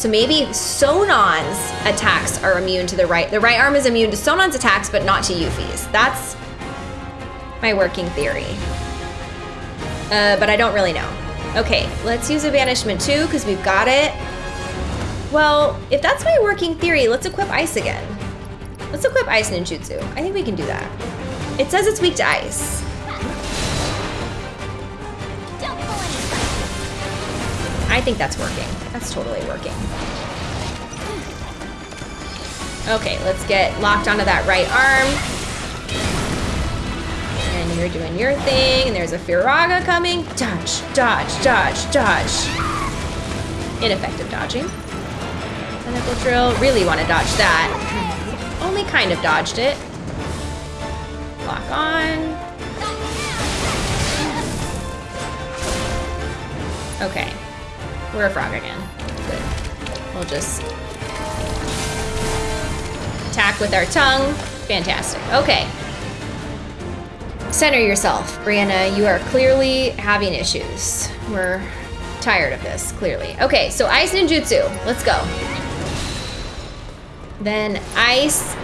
So maybe Sonon's attacks are immune to the right. The right arm is immune to Sonon's attacks, but not to Yuffie's. That's my working theory. Uh, but I don't really know. Okay, let's use a banishment too, because we've got it. Well, if that's my working theory, let's equip ice again. Let's equip ice ninjutsu. I think we can do that. It says it's weak to ice. I think that's working. That's totally working. Okay, let's get locked onto that right arm. And you're doing your thing, and there's a Firaga coming. Dodge, dodge, dodge, dodge. Ineffective dodging. Tentacle drill, really want to dodge that. Only kind of dodged it. Lock on. Okay. We're a frog again. Good. We'll just attack with our tongue. Fantastic. Okay. Center yourself, Brianna. You are clearly having issues. We're tired of this, clearly. Okay, so ice ninjutsu. Let's go. Then ice.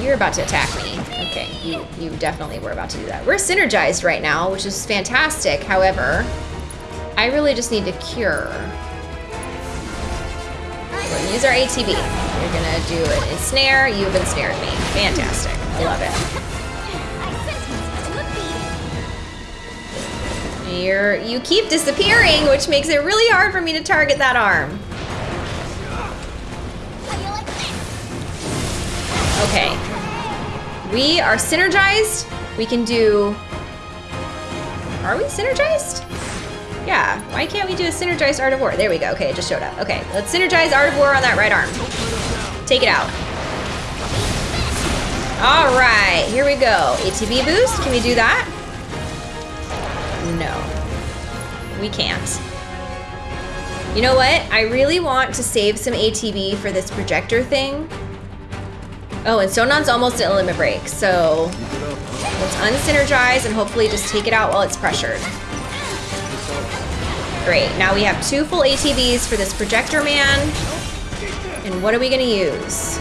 You're about to attack me. Okay, you you definitely were about to do that. We're synergized right now, which is fantastic. However, I really just need to cure. We're gonna use our ATB. You're gonna do an ensnare. You've ensnared me. Fantastic. I love it. You're you keep disappearing, which makes it really hard for me to target that arm. Okay. We are synergized. We can do. Are we synergized? Yeah. Why can't we do a synergized Art of War? There we go. Okay, it just showed up. Okay, let's synergize Art of War on that right arm. Take it out. All right, here we go. ATB boost. Can we do that? No. We can't. You know what? I really want to save some ATB for this projector thing. Oh, and Sonon's almost at limit break, so let's unsynergize and hopefully just take it out while it's pressured. Great, now we have two full ATBs for this projector man. And what are we gonna use?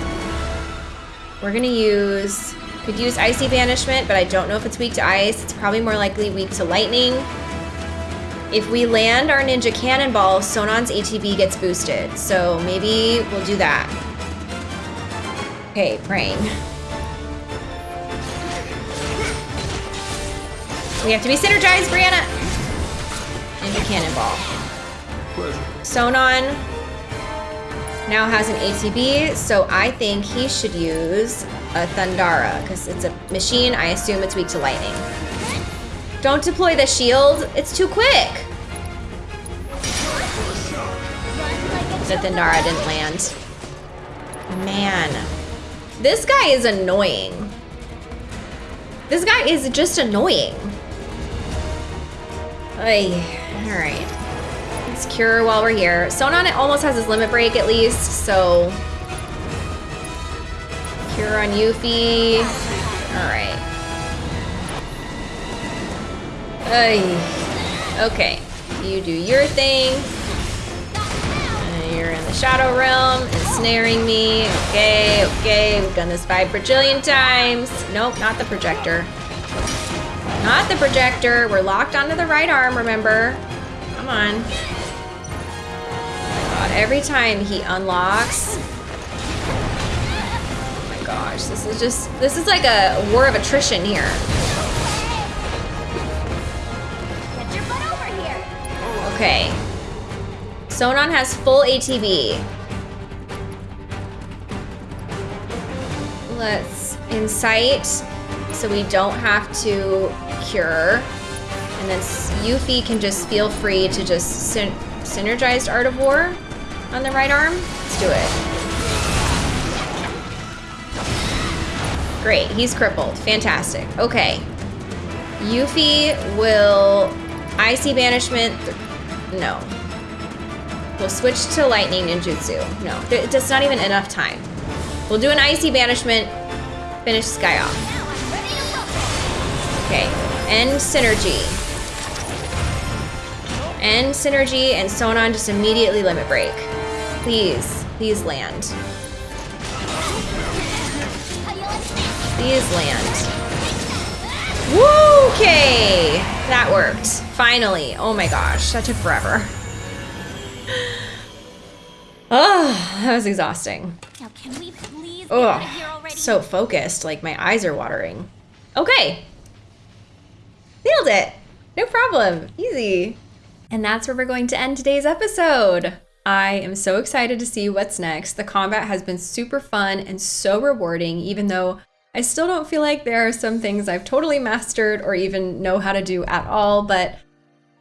We're gonna use, could use Icy Banishment, but I don't know if it's weak to ice. It's probably more likely weak to lightning. If we land our Ninja Cannonball, Sonon's ATB gets boosted. So maybe we'll do that. Okay, praying. We have to be synergized, Brianna! Ninja Cannonball. Sonon now has an ATB, so I think he should use a Thundara, because it's a machine, I assume it's weak to lightning. Don't deploy the shield, it's too quick! The Thundara didn't land. Man. This guy is annoying. This guy is just annoying. Ay, all right. Let's cure while we're here. Sonon it almost has his limit break at least, so cure on Yuffie. All right. Ay. Okay, you do your thing. And You're in the Shadow Realm, ensnaring me. Okay, okay, we've done this five bajillion times. Nope, not the projector. Not the projector. We're locked onto the right arm, remember? Come on. Oh Got god, every time he unlocks. Oh my gosh, this is just, this is like a war of attrition here. Get your butt over here! Okay. Sonon has full ATB. Let's incite so we don't have to cure. And then Yuffie can just feel free to just syn- synergized Art of War on the right arm. Let's do it. Great, he's crippled. Fantastic. Okay. Yuffie will Icy banishment. no. We'll switch to lightning ninjutsu. No, it's not even enough time. We'll do an Icy banishment. Finish Sky off. Okay. End synergy. End synergy and Sonon just immediately limit break. Please, please land. How you like that? Please land. Woo! Okay, that worked. Finally. Oh my gosh, that took forever. Oh, [sighs] that was exhausting. Now can we please get here Oh, already? so focused, like my eyes are watering. Okay. Nailed it. No problem. Easy. And that's where we're going to end today's episode. I am so excited to see what's next. The combat has been super fun and so rewarding, even though I still don't feel like there are some things I've totally mastered or even know how to do at all, but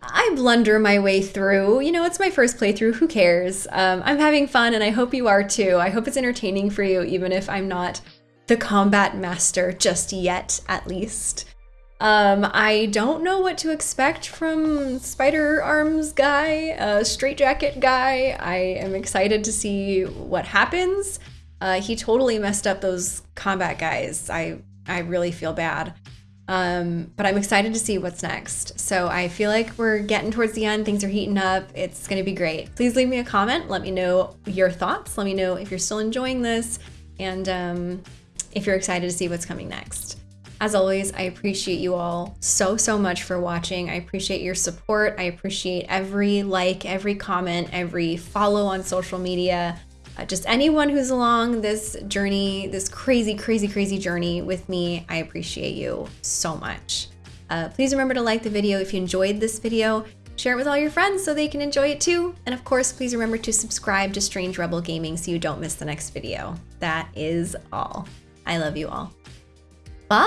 I blunder my way through. You know, it's my first playthrough. Who cares? Um, I'm having fun, and I hope you are too. I hope it's entertaining for you, even if I'm not the combat master just yet, at least. Um, I don't know what to expect from Spider Arms guy, uh, Straitjacket guy. I am excited to see what happens. Uh, he totally messed up those combat guys. I I really feel bad. Um, but I'm excited to see what's next. So I feel like we're getting towards the end. Things are heating up. It's going to be great. Please leave me a comment. Let me know your thoughts. Let me know if you're still enjoying this and um, if you're excited to see what's coming next. As always, I appreciate you all so, so much for watching. I appreciate your support. I appreciate every like, every comment, every follow on social media. Uh, just anyone who's along this journey, this crazy, crazy, crazy journey with me, I appreciate you so much. Uh, please remember to like the video if you enjoyed this video. Share it with all your friends so they can enjoy it too. And of course, please remember to subscribe to Strange Rebel Gaming so you don't miss the next video. That is all. I love you all. Bye!